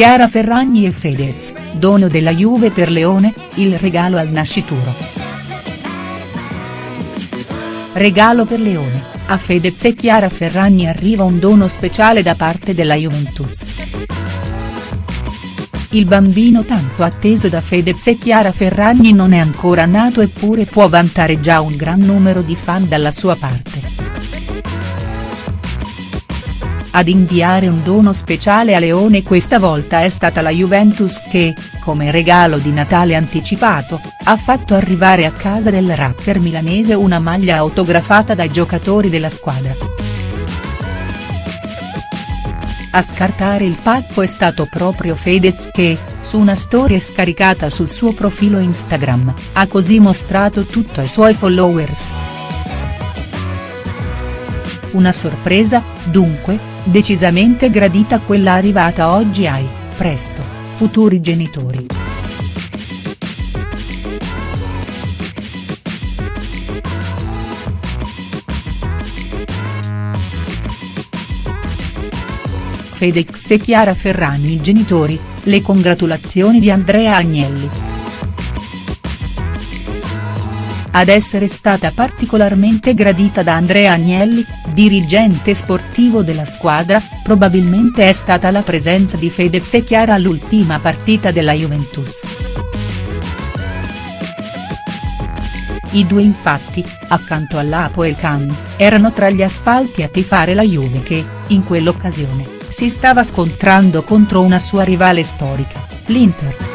Chiara Ferragni e Fedez, dono della Juve per Leone, il regalo al nascituro. Regalo per Leone, a Fedez e Chiara Ferragni arriva un dono speciale da parte della Juventus. Il bambino tanto atteso da Fedez e Chiara Ferragni non è ancora nato eppure può vantare già un gran numero di fan dalla sua parte. Ad inviare un dono speciale a Leone questa volta è stata la Juventus che, come regalo di Natale anticipato, ha fatto arrivare a casa del rapper milanese una maglia autografata dai giocatori della squadra. A scartare il pacco è stato proprio Fedez che, su una storia scaricata sul suo profilo Instagram, ha così mostrato tutto ai suoi followers. Una sorpresa, dunque, decisamente gradita quella arrivata oggi ai, presto, futuri genitori. Fedex e Chiara Ferragni genitori, le congratulazioni di Andrea Agnelli. Ad essere stata particolarmente gradita da Andrea Agnelli, dirigente sportivo della squadra, probabilmente è stata la presenza di Fedez e Chiara all'ultima partita della Juventus. I due infatti, accanto all'Apo e il Can, erano tra gli asfalti a tifare la Juve che, in quell'occasione, si stava scontrando contro una sua rivale storica, l'Inter.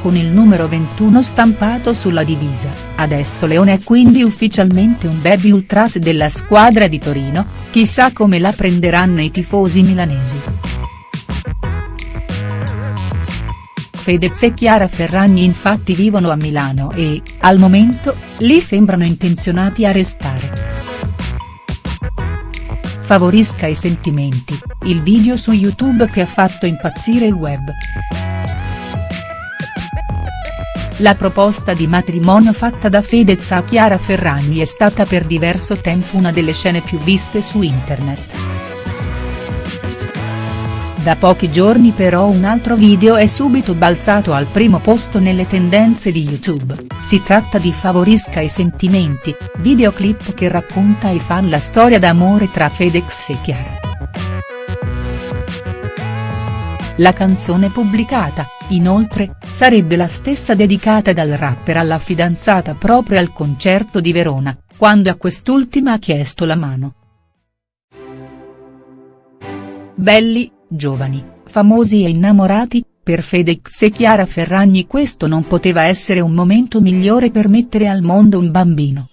Con il numero 21 stampato sulla divisa, adesso Leone è quindi ufficialmente un baby ultras della squadra di Torino, chissà come la prenderanno i tifosi milanesi. Fedez e Chiara Ferragni infatti vivono a Milano e, al momento, lì sembrano intenzionati a restare. Favorisca i sentimenti, il video su YouTube che ha fatto impazzire il web. La proposta di matrimonio fatta da Fedez a Chiara Ferragni è stata per diverso tempo una delle scene più viste su internet. Da pochi giorni però un altro video è subito balzato al primo posto nelle tendenze di YouTube, si tratta di Favorisca i sentimenti, videoclip che racconta ai fan la storia d'amore tra Fedez e Chiara. La canzone pubblicata, inoltre, sarebbe la stessa dedicata dal rapper alla fidanzata proprio al concerto di Verona, quando a quest'ultima ha chiesto la mano. Belli, giovani, famosi e innamorati, per Fedex e Chiara Ferragni questo non poteva essere un momento migliore per mettere al mondo un bambino.